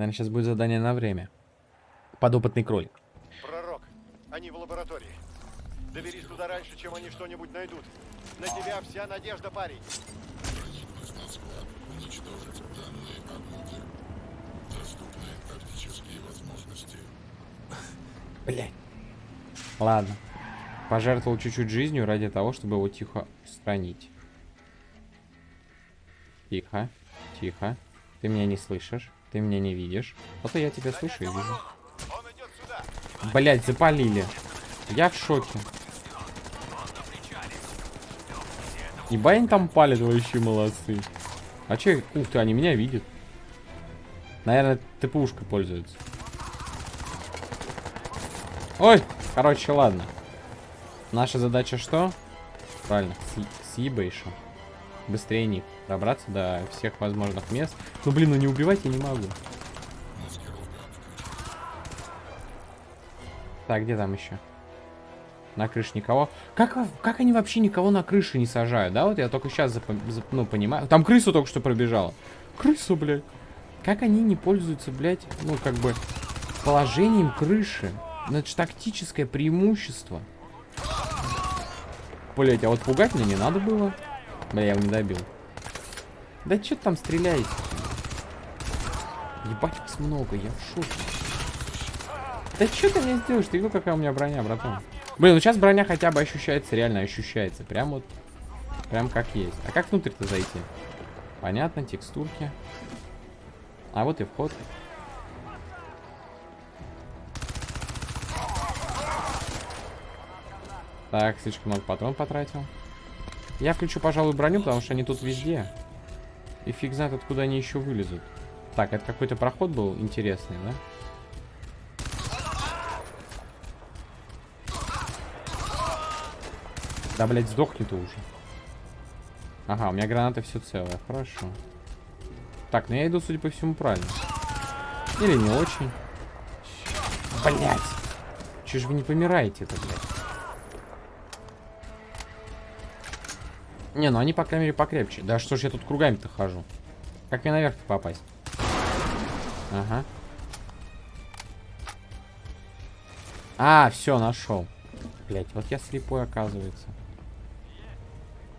Наверное, сейчас будет задание на время. Подопытный кролик. Пророк, они в лаборатории. Доберись туда раньше, чем они что-нибудь найдут. На тебя вся надежда, парень. Блять. Ладно. Пожертвовал чуть-чуть жизнью ради того, чтобы его тихо устранить. Тихо. Тихо. Ты меня не слышишь. Ты меня не видишь. Вот я тебя слышу и вижу. Блять, запалили. Я в шоке. Ебать они там палят вообще молодцы. А че, ух ты, они меня видят. Наверное, ТПушкой пользуются. Ой, короче, ладно. Наша задача что? Правильно, с, с ебейшем. Быстрее них. Добраться до всех возможных мест. Ну, блин, ну не убивать я не могу. Так, где там еще? На крыше никого. Как, как они вообще никого на крыше не сажают, да? Вот я только сейчас ну, понимаю. Там крысу только что пробежала. Крысу, блядь. Как они не пользуются, блядь, ну, как бы, положением крыши? Ну, это же тактическое преимущество. Блять, а вот пугать мне не надо было. Бля, я его не добил. Да что там стреляете? Ебать, вас много, я в шоке. Да что ты мне сделаешь? Ты видел, какая у меня броня, братан? Блин, ну сейчас броня хотя бы ощущается, реально ощущается. Прям вот, прям как есть. А как внутрь-то зайти? Понятно, текстурки. А вот и вход. Так, слишком много патрон потратил. Я включу, пожалуй, броню, потому что они тут везде. И фиг знает, откуда они еще вылезут. Так, это какой-то проход был интересный, да? Да, блядь, сдохни ты уже. Ага, у меня граната все целая, хорошо. Так, ну я иду, судя по всему, правильно. Или не очень. Блять. Че ж вы не помираете-то, блядь? Не, ну они, по крайней мере, покрепче. Да что ж я тут кругами-то хожу? Как мне наверх попасть? Ага. А, все, нашел. Блять, вот я слепой, оказывается.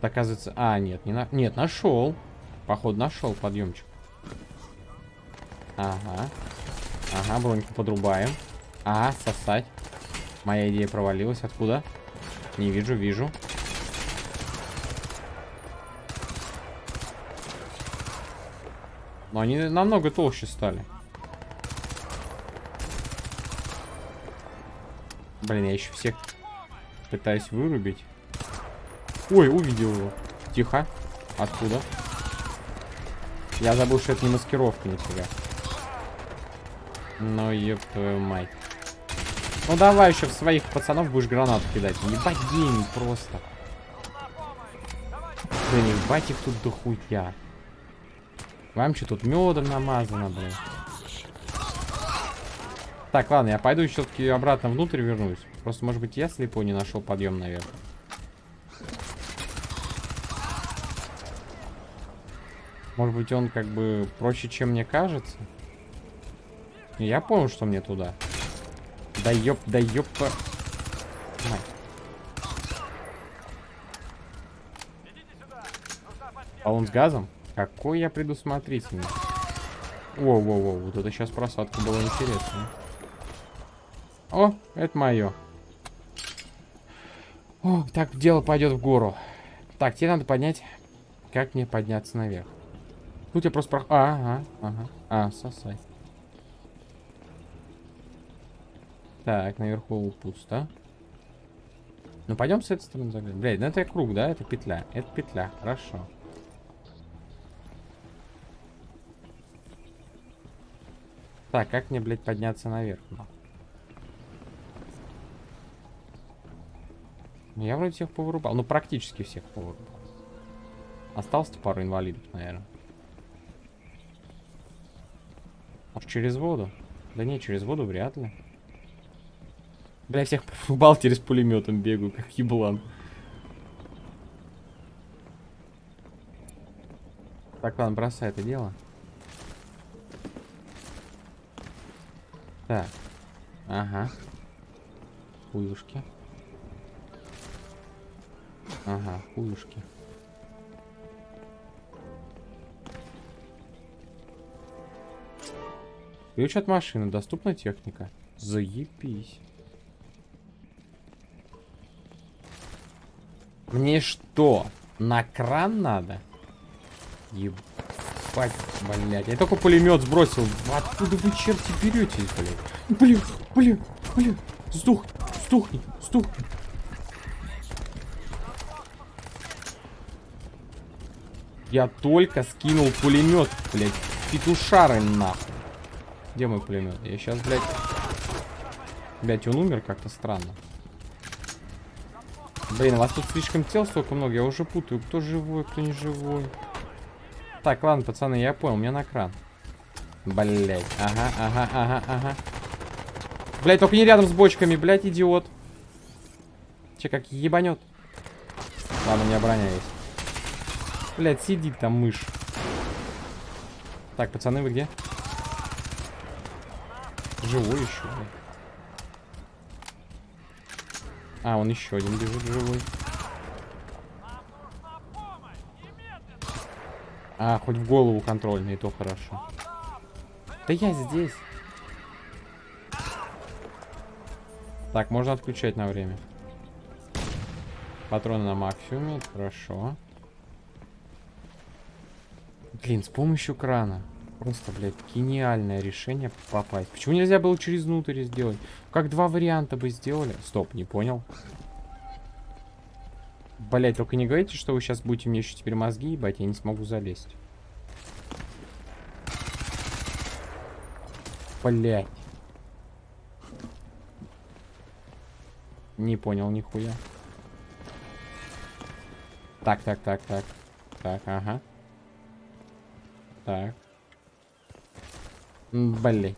Оказывается... А, нет, не на... Нет, нашел. Походу, нашел подъемчик. Ага. Ага, броньку подрубаем. А, сосать. Моя идея провалилась. Откуда? Не вижу, вижу. Но они намного толще стали. Блин, я еще всех пытаюсь вырубить. Ой, увидел его. Тихо. Откуда? Я забыл, что это не маскировка, нифига. Ну, ёб твою мать. Ну, давай еще в своих пацанов будешь гранату кидать. Ебать гений просто. Блин, ебать их тут дохуя. Вам что тут медом намазано, блин. Так, ладно, я пойду все-таки обратно внутрь вернусь. Просто, может быть, я слепой не нашел подъем наверх. Может быть, он как бы проще, чем мне кажется. Я понял, что мне туда. Да ёп, да ёпа. А он с газом? Какой я предусмотрительный. Воу-воу-воу, вот это сейчас просадка была интересная. О, это мое. О, так дело пойдет в гору. Так, тебе надо поднять. Как мне подняться наверх? Тут я просто про... А, ага, ага. А, сосай. Так, наверху пусто. Ну, пойдем с этой стороны заглянем. Блядь, ну это круг, да? Это петля. Это петля, хорошо. Так, как мне, блядь, подняться наверх? Ну, Я вроде всех повырубал. Ну, практически всех повырубал. Осталось пару инвалидов, наверное. Может, через воду? Да не, через воду вряд ли. Бля, всех повырубал, с пулеметом бегаю, как еблан. Так, ладно, бросай это дело. Так. Ага. Хуюшки. Ага, хуюшки. Ключ от машины. Доступна техника. Заебись. Мне что, на кран надо? Ебать, блядь. Я только пулемет сбросил. Откуда вы, черти, беретесь, блядь? Блин, блин, блин. Сдохни, сдохни, сдохни. Я только скинул пулемет, блядь. Петушары нахуй. Где мой пулемет? Я сейчас, блядь... Блядь, он умер как-то странно. Блин, у вас тут слишком тел столько много, я уже путаю, кто живой, кто не живой. Так, ладно, пацаны, я понял, мне на кран. Блять, ага, ага, ага, ага. Блять, только не рядом с бочками, блять, идиот. Че, как ебанет. Ладно, у меня броня есть. Блять, сидит там мышь. Так, пацаны, вы где? Живой еще, блядь. А, он еще один бежит живой. А, хоть в голову контрольный, то хорошо. Да я здесь. Так, можно отключать на время. Патроны на максимуме, хорошо. Блин, с помощью крана. Просто, блядь, гениальное решение попасть. Почему нельзя было через внутрь сделать? Как два варианта бы сделали. Стоп, не понял. Блять, только не говорите, что вы сейчас будете мне еще теперь мозги ебать, я не смогу залезть. Блять. Не понял нихуя. Так, так, так, так. Так, ага. Так. Блин.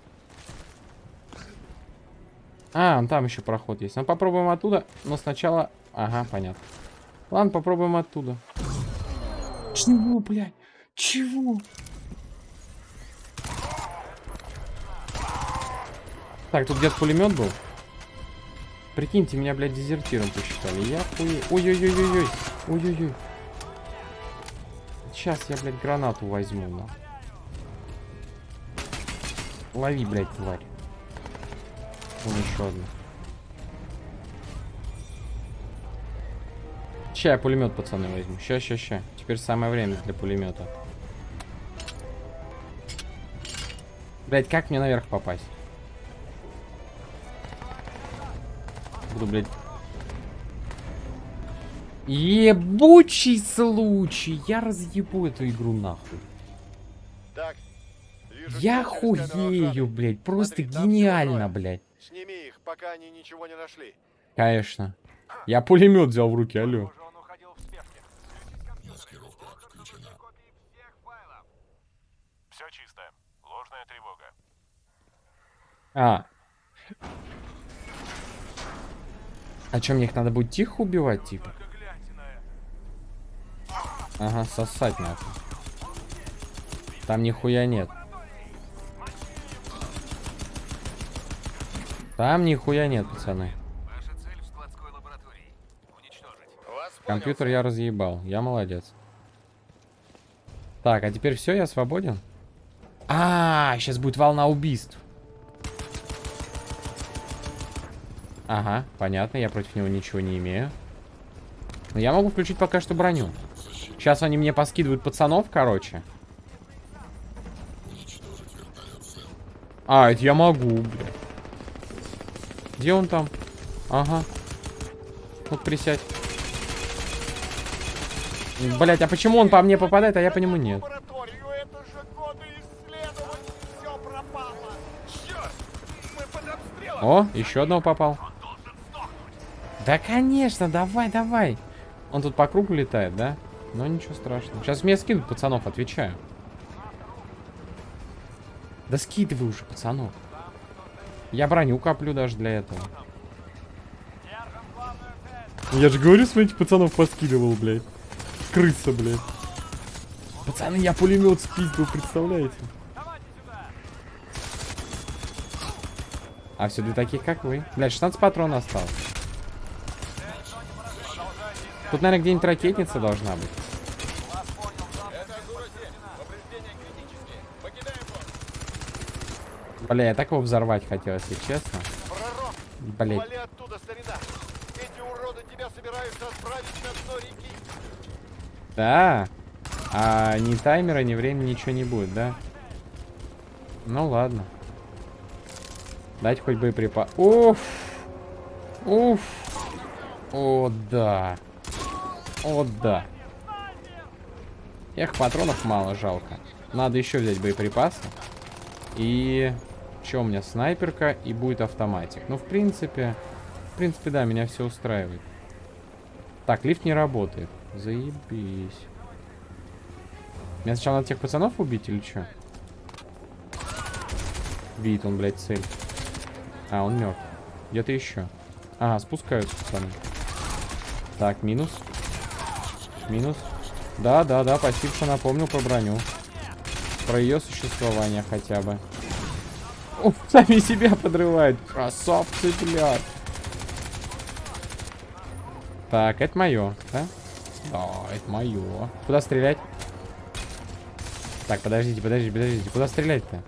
А, там еще проход есть. Ну, попробуем оттуда, но сначала... Ага, понятно. Ладно, попробуем оттуда. Чего, блядь? Чего? Так, тут где-то пулемет был. Прикиньте, меня, блядь, дезертиром посчитали. Я хуй. Ой-ой-ой-ой-ой. Ой-ой-ой. Сейчас я, блядь, гранату возьму, на. Лови, блядь, тварь. Вон еще одна. Ща я пулемет, пацаны, возьму. Ща, ща, ща. Теперь самое время для пулемета. Блять, как мне наверх попасть? Буду, блядь. Ебучий случай. Я разъебу эту игру нахуй. Так, вижу Я хуею, блядь. Просто Смотри, гениально, блядь. Сними их, пока они ничего не нашли. Конечно. Я пулемет взял в руки, алло. Похоже, он уходил в спешке. Включить компьютер. Должен быть копии всех файлов. Все чисто. Ложная тревога. А. А что, мне их надо будет тихо убивать, типа? Ага, сосать надо. Там нихуя нет. Там нихуя нет, пацаны. Компьютер я разъебал. Я молодец. Так, а теперь все, я свободен? А, сейчас будет волна убийств. Ага, понятно, я против него ничего не имею. Но я могу включить пока что броню. Сейчас они мне поскидывают пацанов, короче. А, это я могу, блядь. Где он там? Ага. Вот присядь. Блять, а почему он по мне попадает, а я по нему нет? О, еще одного попал. Да, конечно, давай, давай. Он тут по кругу летает, да? Но ничего страшного. Сейчас мне скинут пацанов, отвечаю. Да скидывай уже, пацанов. Я броню коплю даже для этого. Я же говорю, смотрите, пацанов поскидывал, блядь. Крыса, блядь. Пацаны, я пулемет спиздил, представляете? А все для таких, как вы. Блядь, 16 патронов осталось. Тут, наверное, где-нибудь ракетница должна быть. Бля, я так его взорвать хотел, если честно. Реки! Да. А ни таймера, ни времени ничего не будет, да? Ну ладно. Дать хоть боеприпас. Уф. Уф. О, да. О, да. Эх, патронов мало, жалко. Надо еще взять боеприпасы. И... Что у меня? Снайперка и будет автоматик. Ну, в принципе... В принципе, да, меня все устраивает. Так, лифт не работает. Заебись. Мне сначала надо тех пацанов убить или что? Видит он, блядь, цель. А, он мертв. Где-то еще. Ага, спускаются пацаны. Так, минус. Минус. Да, да, да, что напомнил про броню. Про ее существование хотя бы. О, сами себя подрывают. Красавцы, блядь. Так, это мое, да? Да, это мое. Куда стрелять? Так, подождите, подождите, подождите. Куда стрелять-то?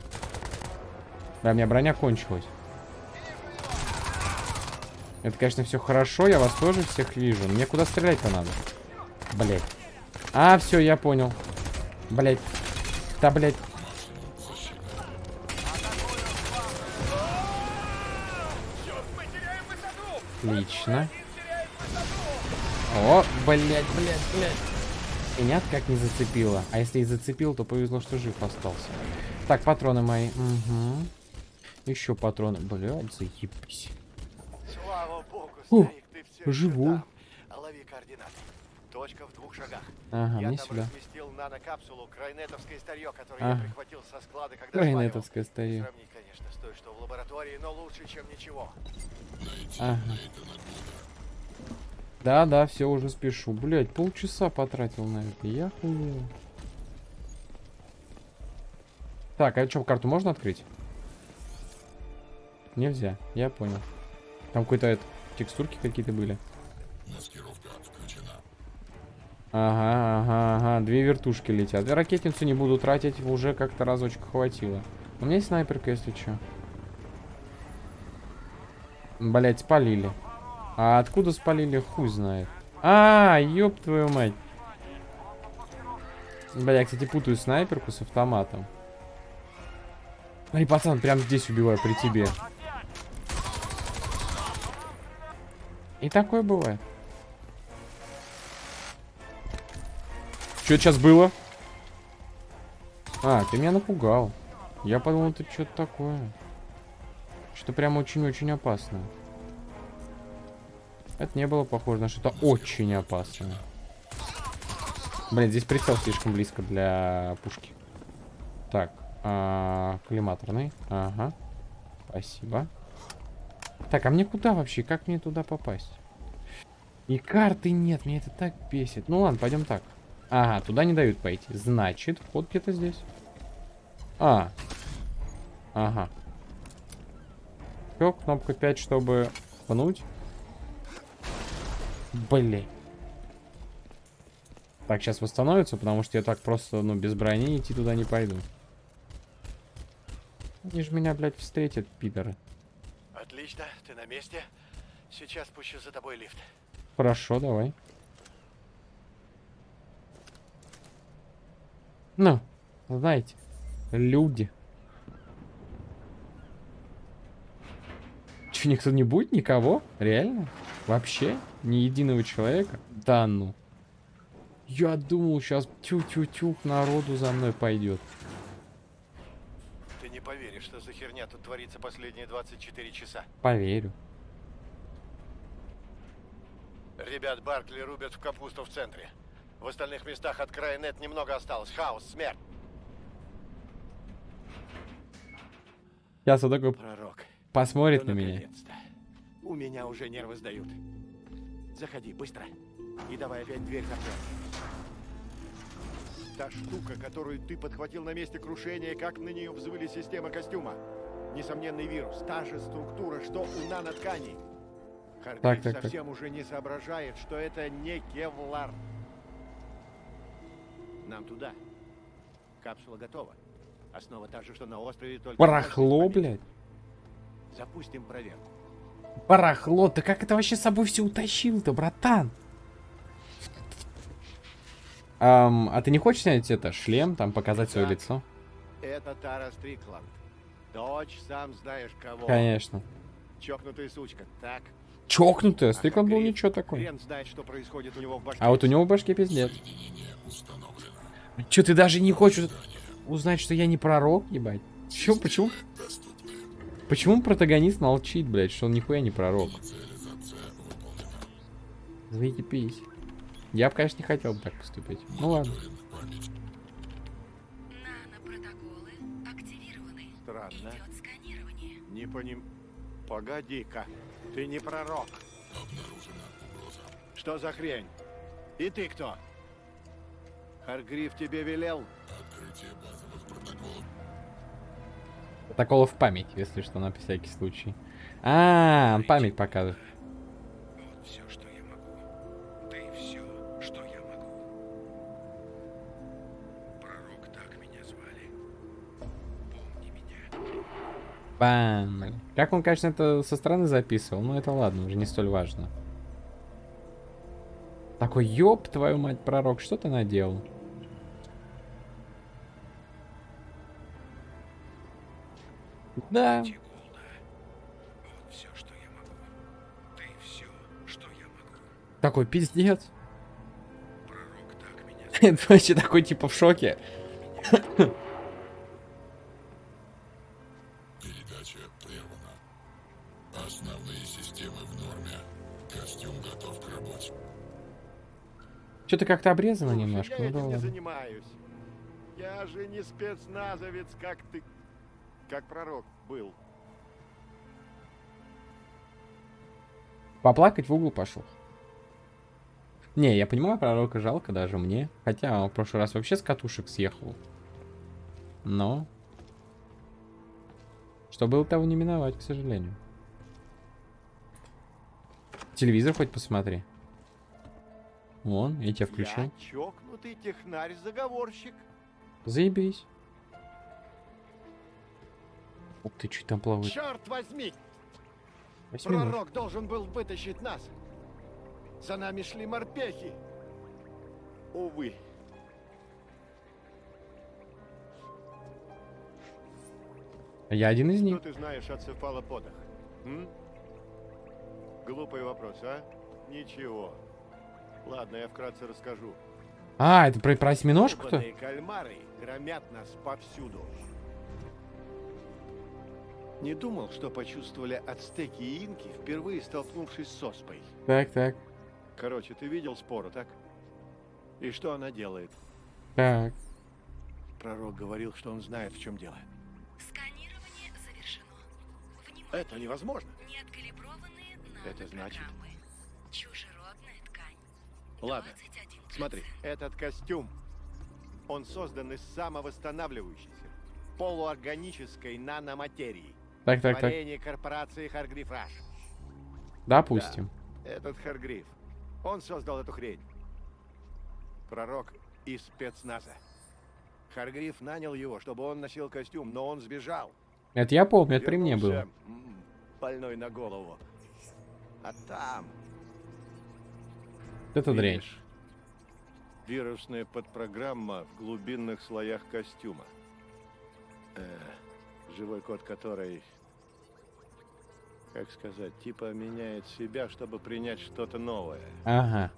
Да, у меня броня кончилась. Это, конечно, все хорошо, я вас тоже всех вижу. Мне куда стрелять-то надо? Блять. А, все, я понял. Блять. Да, блять. Отлично. О, блять, блять, блять. Меня как не зацепило. А если и зацепил, то повезло, что жив остался. Так, патроны мои. Угу. Еще патроны. Блядь, заебись. Слава богу, старик, ты все живу. Лови координаты. Точка в двух шагах. Ага, я мне там сюда. разместил нанокапсулу крайнетовское старье, которое Ага. я прихватил со склада, когда Крайнетовское осваивал. старье. Сравнить, конечно, с той, что в лаборатории, но лучше, чем ничего. Ага. Да, да, все, уже спешу. Блять, полчаса потратил на это. Я хуел. Так, а что, карту можно открыть? Нельзя, я понял. Там какой-то это, текстурки какие-то были. Ага, ага, ага. Две вертушки летят. Ракетницу не буду тратить, уже как-то разочек хватило. У меня есть снайперка, если что. Блять, спалили. А откуда спалили, хуй знает. А, ёб твою мать. Бля, я, кстати, путаю снайперку с автоматом. Ай, пацан, прям здесь убиваю при тебе. И такое бывает. Что это сейчас было? А, ты меня напугал. Я подумал, это что-то такое. Что-то прям очень-очень опасное. Это не было похоже на что-то очень опасное. Блин, здесь прицел слишком близко для пушки. Так, а, коллиматорный. Ага. Спасибо. Так, а мне куда вообще? Как мне туда попасть? И карты нет, меня это так бесит. Ну ладно, пойдем так. Ага, туда не дают пойти. Значит, вход где-то здесь. А. Ага. Все, кнопка 5, чтобы пнуть. Блин. Так, сейчас восстановится, потому что я так просто, ну, без брони идти туда не пойду. Они же меня, блядь, встретят, пидоры. Отлично, ты на месте. Сейчас пущу за тобой лифт. Хорошо, давай. Ну, знаете, люди. Че, никто не будет? Никого? Реально? Вообще? Ни единого человека? Да ну. Я думал, сейчас тю-тю-тю народу за мной пойдет. Ты не поверишь, что за херня тут творится последние 24 часа. Поверю. Ребят Баркли рубят в капусту в центре. В остальных местах от края нет немного осталось. Хаос, смерть. Сейчас он такой Пророк. посмотрит на меня. У меня уже нервы сдают. Заходи, быстро. И давай опять дверь закроем. Та штука, которую ты подхватил на месте крушения, как на нее взвыли системы костюма? Несомненный вирус, та же структура, что у нанотканей. Харгрив Так, так, так. совсем уже не соображает, что это не кевлар. Нам туда. Капсула готова. Основа та же, что на острове, только... Барахло, блядь. Запустим проверку. Барахло, ты как это вообще с собой все утащил-то, братан? Ам, а ты не хочешь снять это, шлем, там, показать свое Так. лицо? Это Тара Стрикланд. Дочь, сам знаешь кого. Конечно. Чокнутая сучка, так? Чокнутая, Стрикланд был ничего такой. Знает, что происходит у него в башке. А вот у него в башке пиздец. Че, ты даже не хочешь узнать, что я не пророк, ебать? Чё, почему? Почему протагонист молчит, блядь, что он нихуя не пророк? Заебись. Я бы, конечно, не хотел бы так поступить. Ну ладно. Странно. Не поним... Погоди-ка, ты не пророк. Что за хрень? И ты кто? Харгриф тебе велел? Протоколы в память, если что, на всякий случай. А, он память показывает. Вот все, что я могу. Да и все, что я могу. Пророк так меня звали. Помни меня. Бам. Как он, конечно, это со стороны записывал, но это ладно, уже не столь важно. Такой, ёб твою мать, пророк, что ты наделал? Да. Вот все, что я могу. Да и все, что я могу. такой пиздец. Пророк так меня Это вообще такой, типа, в шоке. Передача прервана. Основные системы в норме. Костюм готов к работе. Что-то как-то обрезано немножко, я ну этим не занимаюсь. Я же не спецназовец, как ты... Как пророк был. Поплакать в угол пошел. Не, я понимаю, пророка жалко даже мне. Хотя он в прошлый раз вообще с катушек съехал. Но... Что было, того не миновать, к сожалению. Телевизор хоть посмотри. Вон, я тебя включил. Я чокнутый технарь-заговорщик. Заебись. Ух ты, чуть там плавает. Черт возьми! Восьминог. Пророк должен был вытащить нас. За нами шли морпехи. Увы. Я один из Что них. ты знаешь о цефалоподах? М? Глупый вопрос, а? Ничего. Ладно, я вкратце расскажу. А, это про, про осьминожку-то? Кальмары громят нас повсюду. Не думал, что почувствовали ацтеки и инки, впервые столкнувшись с оспой. Так, так, Короче, ты видел спору, так? И что она делает? так. Пророк говорил, что он знает, в чем дело. Сканирование завершено. Внимание. Это невозможно. Неоткалиброванные Это значит? Чужеродная ткань. Ладно, 21 смотри, этот костюм, он создан из самовосстанавливающейся, полуорганической наноматерии. Так, так, так. Корпорации Харгриф Раш. Допустим. Этот Харгриф, он создал эту хрень. Пророк из спецназа. Харгриф нанял его, чтобы он носил костюм, но он сбежал. Это я помню, это при мне было. Больной на голову. А там... Это дрянь. Вирусная подпрограмма в глубинных слоях костюма. Э, живой код которой, как сказать, типа меняет себя, чтобы принять что-то новое. Ага.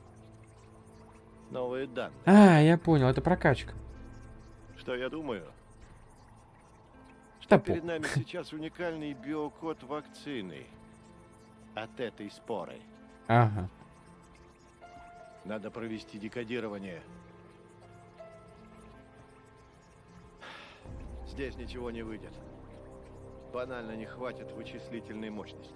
Новые данные. А, я понял, это прокачка. Что я думаю? Что перед нами сейчас уникальный биокод вакцины от этой споры. Ага. Надо провести декодирование. Здесь ничего не выйдет. Банально не хватит вычислительной мощности.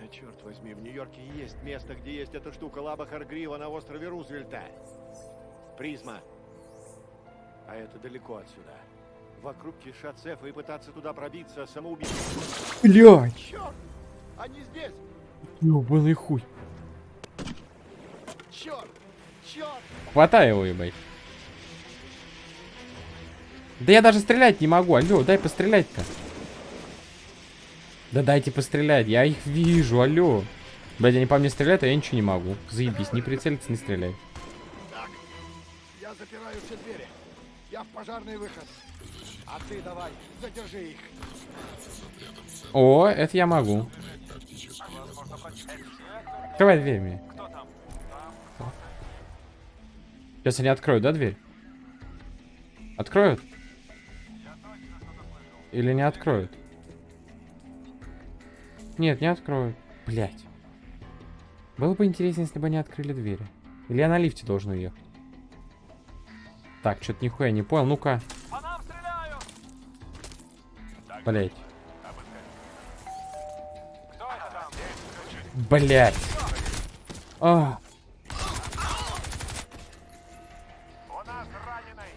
А черт возьми, в Нью-Йорке есть место, где есть эта штука Лаба Харгрива на острове Рузвельта. Призма. А это далеко отсюда. Вокруг кишат цефы, и пытаться туда пробиться самоубийство. Блядь! Черт! Они здесь! Ёбаный хуй. Черт! Черт! Хватай его, ебать. Да я даже стрелять не могу. Алло, дай пострелять-то. Да дайте пострелять. Я их вижу, алло. Блядь, они по мне стреляют, а я ничего не могу. Заебись, не прицелиться, не стреляй. Так, я запираю все двери. Я в пожарный выход. А ты давай, задержи их. О, это я могу. Открывай дверь мне. Сейчас они откроют, да, дверь? Откроют? Или не откроют? Нет, не откроют. Блять. Было бы интересно, если бы они открыли двери. Или я на лифте должен уехать. Так, что-то нихуя не понял. Ну-ка. Блять. Блять. А.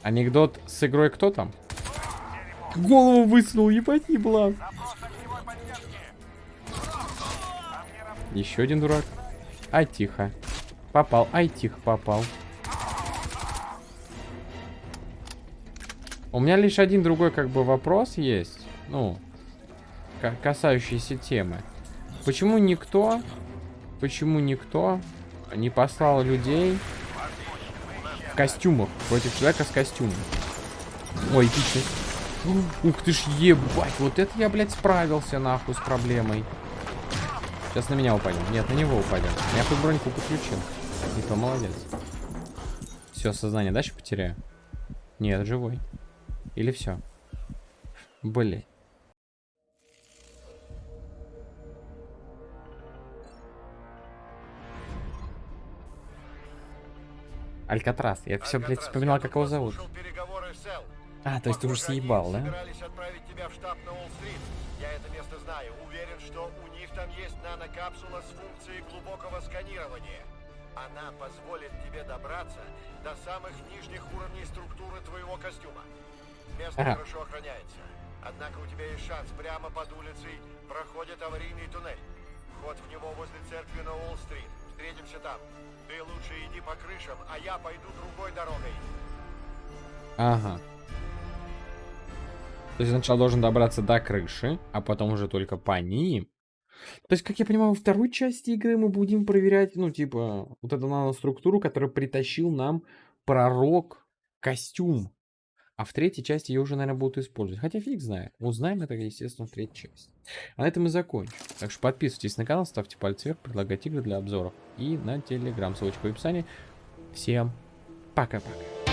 Анекдот с игрой кто там? Голову высунул, ебать, еблан. Еще один дурак. Ай, тихо. Попал, ай, тихо, попал. У меня лишь один другой, как бы, вопрос есть. Ну, ка- касающийся темы. Почему никто, почему никто не послал людей в костюмах против человека с костюмом? Ой, эпичность. Ух ты ж, ебать, вот это я, блядь, справился, нахуй, с проблемой. Сейчас на меня упадет. Нет, на него упадет. Я хоть броньку подключил. И то молодец. Все, сознание дальше потеряю? Нет, живой. Или все? Блять. Алькатрас. Я все, блядь, вспоминал, как его зовут. А, то есть ты уже съебал, да? собирались отправить тебя в штаб на Уолл-стрит. Я это место знаю. Уверен, что у них там есть нанокапсула с функцией глубокого сканирования. Она позволит тебе добраться до самых нижних уровней структуры твоего костюма. Место Ага. хорошо охраняется. Однако у тебя есть шанс. Прямо под улицей проходит аварийный туннель. Вход в него возле церкви на Уолл-стрит. Встретимся там. Ты лучше иди по крышам, а я пойду другой дорогой. Ага. То есть сначала должен добраться до крыши, а потом уже только по ним. То есть, как я понимаю, во второй части игры мы будем проверять, ну, типа, вот эту наноструктуру, которую притащил нам пророк костюм. А в третьей части ее уже, наверное, будут использовать. Хотя фиг знает. Узнаем это, естественно, в третьей части. А на этом и закончим. Так что подписывайтесь на канал, ставьте пальцы вверх, предлагайте игры для обзоров. И на телеграм, ссылочка в описании. Всем пока-пока.